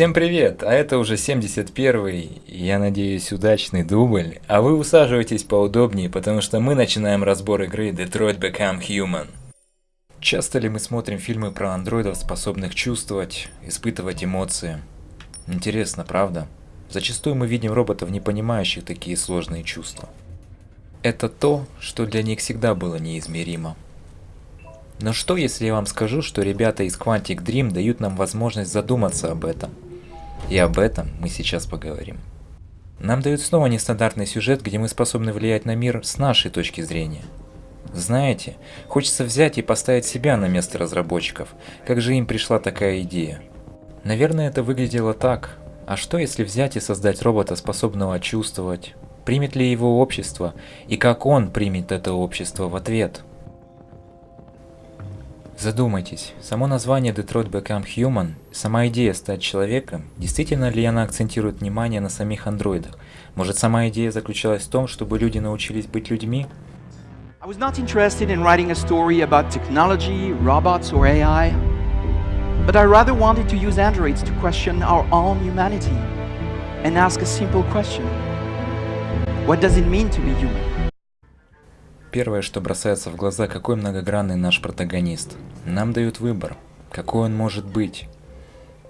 Всем привет! А это уже 71-й, я надеюсь, удачный дубль. А вы усаживайтесь поудобнее, потому что мы начинаем разбор игры Detroit Become Human. Часто ли мы смотрим фильмы про андроидов, способных чувствовать, испытывать эмоции? Интересно, правда? Зачастую мы видим роботов, не понимающих такие сложные чувства. Это то, что для них всегда было неизмеримо. Но что если я вам скажу, что ребята из Quantic Dream дают нам возможность задуматься об этом? И об этом мы сейчас поговорим. Нам дают снова нестандартный сюжет, где мы способны влиять на мир с нашей точки зрения. Знаете, хочется взять и поставить себя на место разработчиков, как же им пришла такая идея. Наверное, это выглядело так. А что если взять и создать робота, способного чувствовать? Примет ли его общество? И как он примет это общество в ответ? Задумайтесь, само название Detroit Become Human, сама идея стать человеком, действительно ли она акцентирует внимание на самих андроидах? Может сама идея заключалась в том, чтобы люди научились быть людьми? But I rather wanted to use androids to question our own humanity and ask a simple question. What does it mean to be human? Первое, что бросается в глаза, какой многогранный наш протагонист. Нам дают выбор, какой он может быть.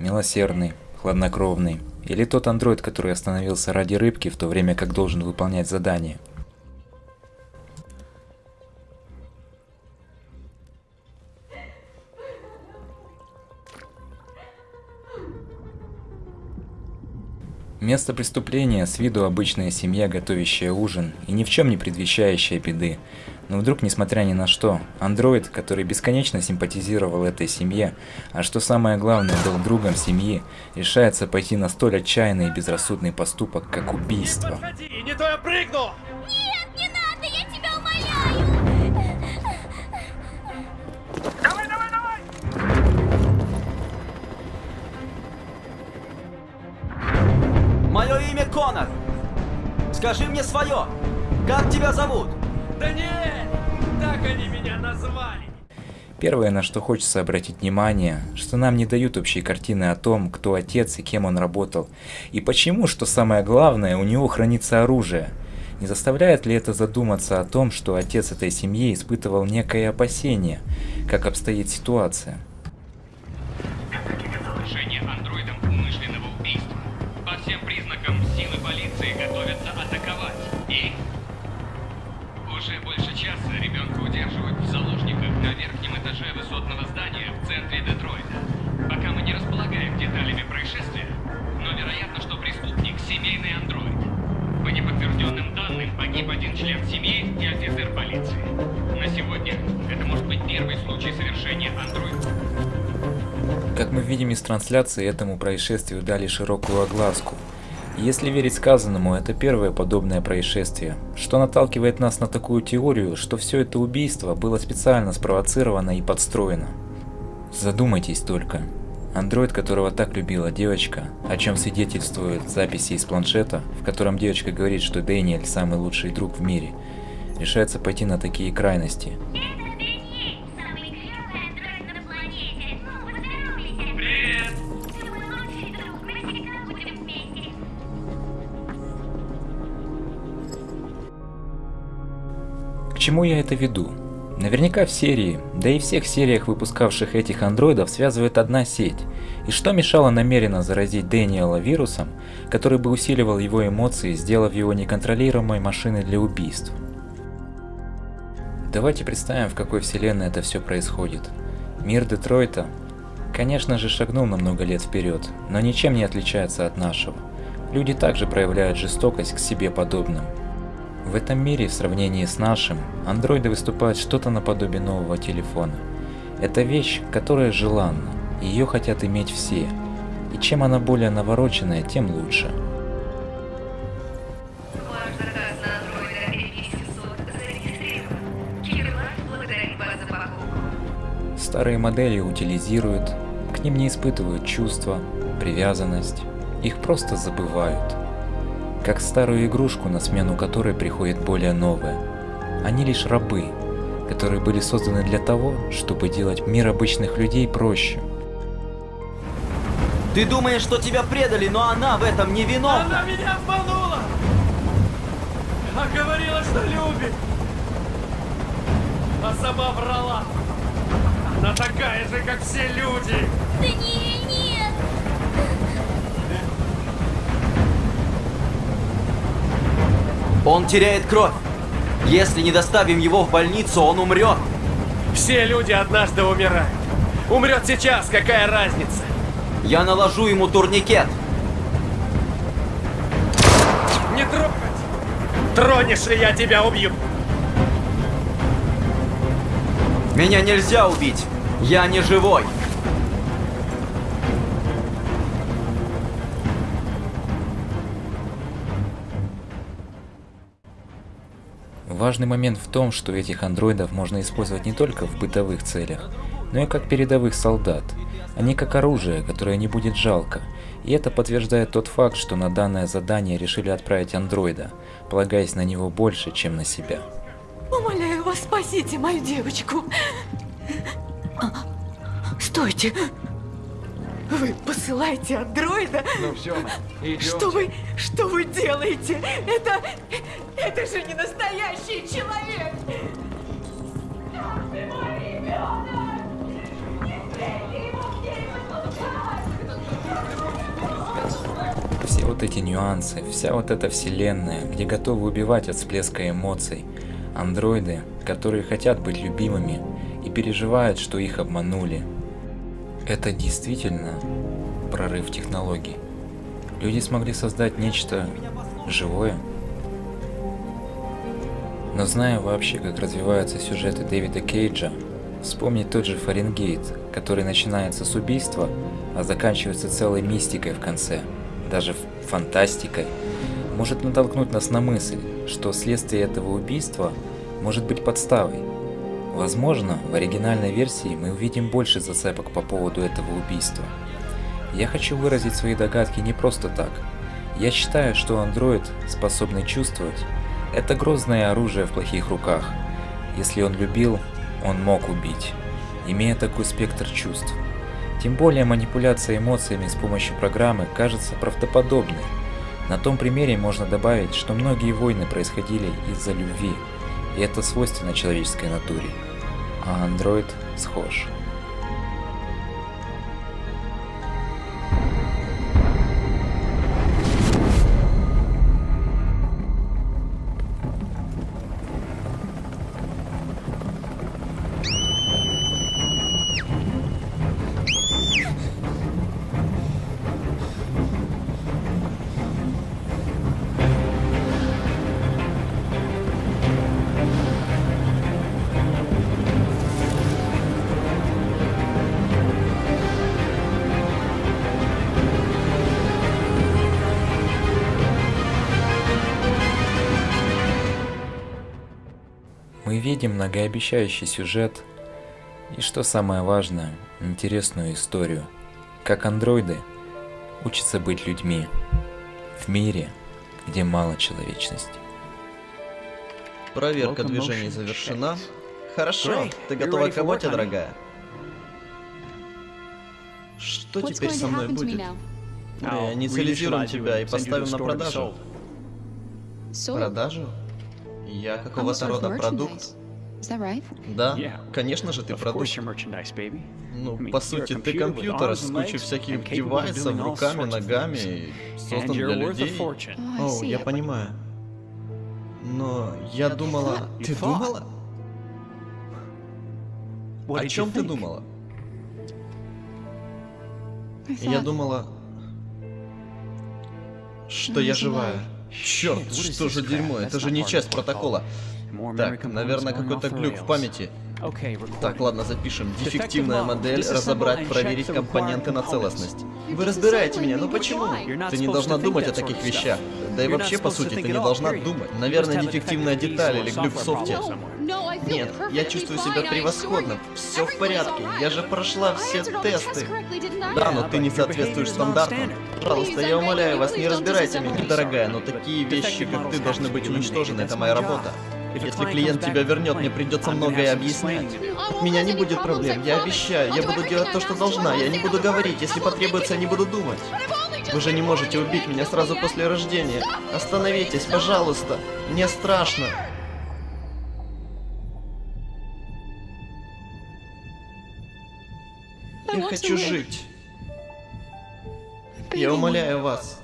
Милосердный, хладнокровный, или тот андроид, который остановился ради рыбки, в то время как должен выполнять задание. Место преступления с виду обычная семья, готовящая ужин и ни в чем не предвещающая беды. Но вдруг, несмотря ни на что, андроид, который бесконечно симпатизировал этой семье, а что самое главное, был другом семьи, решается пойти на столь отчаянный и безрассудный поступок, как убийство. Нет, подходи, не то я прыгну! Конор. Скажи мне свое. Как тебя зовут? Да нет, так они меня назвали. Первое, на что хочется обратить внимание, что нам не дают общей картины о том, кто отец и кем он работал, и почему, что самое главное, у него хранится оружие. Не заставляет ли это задуматься о том, что отец этой семьи испытывал некое опасение, как обстоит ситуация? На сегодня это может быть первый случай совершения андроида. Как мы видим из трансляции, этому происшествию дали широкую огласку. Если верить сказанному, это первое подобное происшествие, что наталкивает нас на такую теорию, что все это убийство было специально спровоцировано и подстроено. Задумайтесь только. Андроид, которого так любила девочка, о чем свидетельствуют записи из планшета, в котором девочка говорит, что Дэниэль самый лучший друг в мире, решается пойти на такие крайности. К чему я это веду? Наверняка в серии, да и всех сериях, выпускавших этих андроидов, связывает одна сеть. И что мешало намеренно заразить Дэниела вирусом, который бы усиливал его эмоции, сделав его неконтролируемой машиной для убийств? Давайте представим, в какой вселенной это все происходит. Мир Детройта, конечно же, шагнул на много лет вперед, но ничем не отличается от нашего. Люди также проявляют жестокость к себе подобным. В этом мире, в сравнении с нашим, андроиды выступают что-то наподобие нового телефона. Это вещь, которая желанна, ее хотят иметь все. И чем она более навороченная, тем лучше. Старые модели утилизируют, к ним не испытывают чувства, привязанность, их просто забывают. Как старую игрушку, на смену которой приходит более новая. Они лишь рабы, которые были созданы для того, чтобы делать мир обычных людей проще. Ты думаешь, что тебя предали, но она в этом не Она виновна. меня обманула! А говорила, что любит! А сама врала! Она такая же, как все люди! Даниэль, нет! Он теряет кровь. Если не доставим его в больницу, он умрет. Все люди однажды умирают. Умрет сейчас, какая разница? Я наложу ему турникет. Не трогать! Тронешь, и я тебя убью! Меня нельзя убить. Я не живой. Важный момент в том, что этих андроидов можно использовать не только в бытовых целях, но и как передовых солдат. Они как оружие, которое не будет жалко. И это подтверждает тот факт, что на данное задание решили отправить андроида, полагаясь на него больше, чем на себя. Умоляю вас, спасите мою девочку. Стойте. Вы посылаете андроида? Ну все, Что вы, что вы делаете? Это, это же не настоящий человек. Как ты мой ребенок? Не смейте его мне подпускать! Все вот эти нюансы, вся вот эта вселенная, где готовы убивать от всплеска эмоций. Андроиды, которые хотят быть любимыми и переживают, что их обманули. Это действительно прорыв технологий. Люди смогли создать нечто живое. Но зная вообще, как развиваются сюжеты Дэвида Кейджа, вспомнить тот же Фаренгейт, который начинается с убийства, а заканчивается целой мистикой в конце, даже фантастикой, может натолкнуть нас на мысль, что следствие этого убийства может быть подставой. Возможно, в оригинальной версии мы увидим больше зацепок по поводу этого убийства. Я хочу выразить свои догадки не просто так. Я считаю, что андроид, способный чувствовать, это грозное оружие в плохих руках. Если он любил, он мог убить, имея такой спектр чувств. Тем более манипуляция эмоциями с помощью программы кажется правдоподобной. На том примере можно добавить, что многие войны происходили из-за любви, и это свойственно человеческой натуре. А андроид схож. Видим многообещающий сюжет и, что самое важное, интересную историю. Как андроиды учатся быть людьми в мире, где мало человечности. Проверка движений завершена. Хорошо, ты готова к работе, дорогая? Что теперь со мной будет? Мы инициализируем тебя и поставим на продажу. Продажу? Я какого-то рода продукт? Да, конечно же ты продукт. Ну, по сути, ты компьютер с кучей всяких девайсов, руками, ногами, создан для людей. О, я понимаю. Но я думала... Ты думала? О чем ты думала? Я думала, что я живая. Черт, что же дерьмо, это же не часть протокола. Так, наверное, какой-то глюк в памяти. Так, ладно, запишем. Дефективная модель, разобрать, проверить компоненты на целостность. Вы разбираете меня, но почему? Ты не должна думать о таких вещах. Да и вообще, по сути, ты не должна думать. Наверное, дефективная деталь или глюк в софте. Нет, я чувствую себя превосходно. Все в порядке. Я же прошла все тесты. Да, но ты не соответствуешь стандартам. Пожалуйста, я умоляю вас, не разбирайте меня, дорогая, но такие вещи, как ты, должны быть уничтожены. Это моя работа. Если клиент тебя вернет, мне придется многое объяснять. От меня не будет проблем, я обещаю. Я буду делать то, что должна. Я не буду говорить. Если потребуется, я не буду думать. Вы же не можете убить меня сразу после рождения. Остановитесь, пожалуйста. Мне страшно. Я хочу жить. Я умоляю вас.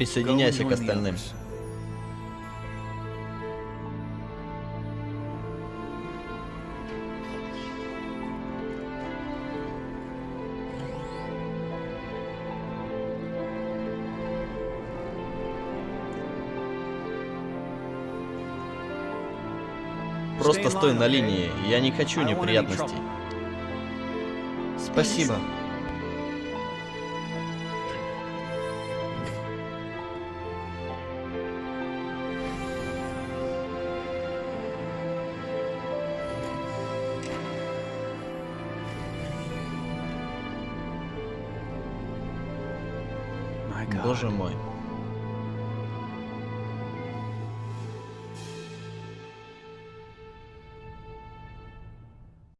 Присоединяйся к остальным. Просто стой на линии, я не хочу неприятностей. Спасибо. Боже мой.